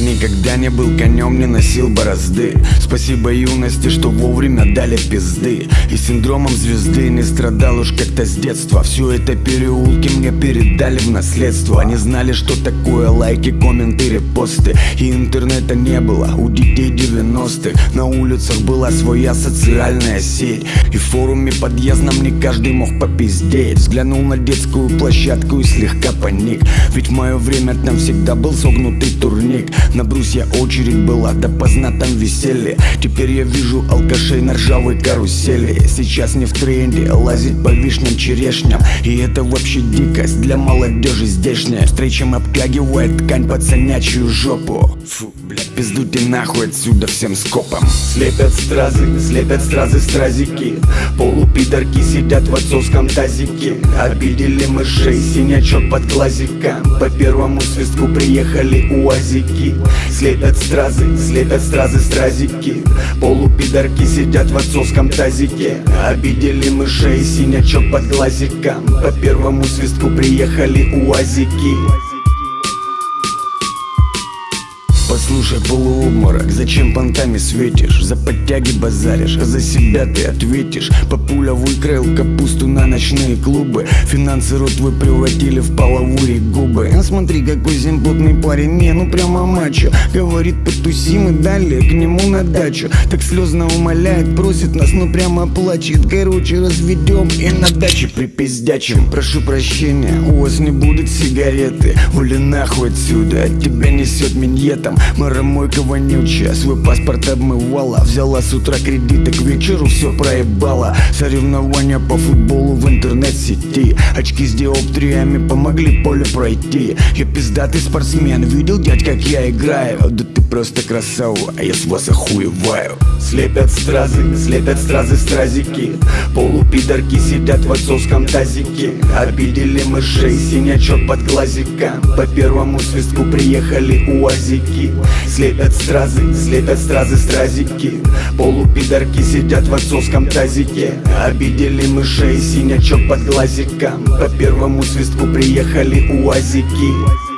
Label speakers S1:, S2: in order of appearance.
S1: Никогда не был конем, не носил борозды. Спасибо юности, что вовремя дали пизды. И синдромом звезды не страдал уж как-то с детства. Все это переулки мне передали в наследство. Они знали, что такое лайки, комменты, репосты. И интернета не было. У детей 90-х На улицах была своя социальная сеть. И в форуме подъездном не каждый мог попиздеть. Взглянул на детскую площадку и слегка паник. Ведь в мое время там всегда был согнутый турник. На брусья очередь была, да поздно там веселье. Теперь я вижу алкашей на ржавой карусели. Сейчас не в тренде лазить по вишням, черешням. И это вообще дикость для молодежи здешняя. Встречам обтягивает ткань пацанячью жопу Фу, блядь, пиздуйте нахуй отсюда всем скопом.
S2: Слепят стразы, слепят стразы стразики. Полупидорки сидят в отцовском тазике. Обидели мышей, синячок под глазиком По первому свистку приехали уазики. Слепят стразы, слепят стразы стразики. Полупидорки сидят в отцовском тазике. Обидели мышей, синячок под глазиком По первому свистку приехали уазики
S1: Послушай, полуобморок, зачем понтами светишь? За подтяги базаришь, а за себя ты ответишь. Папуля выкроил капусту на ночные клубы. Финансы рот твой превратили в половые губы. А Смотри, какой симпотный парень, не, ну прямо мачо. Говорит, потусим и далее к нему на дачу. Так слезно умоляет, просит нас, ну прямо плачет. Короче, разведем и на даче припиздячим. Прошу прощения, у вас не будет сигареты. Ули нахуй отсюда, от тебя несет миньетом Маромойка вонючая, свой паспорт обмывала. Взяла с утра кредиты, к вечеру все проебала. Соревнования по футболу в интернет-сети. Очки с диоптриями помогли поле пройти. Я пиздатый спортсмен, видел, дядь, как я играю? Да ты просто красава, а я с вас охуеваю.
S2: Слепят стразы, слепят стразы стразики. Полупидорки сидят в отцовском тазике. Обидели мышей, синячок под глазиком По первому свистку приехали уазики Слепят стразы, слепят стразы стразики. Полупидорки сидят в отцовском тазике. Обидели мышей, синячок под глазиком. По первому свистку приехали уазики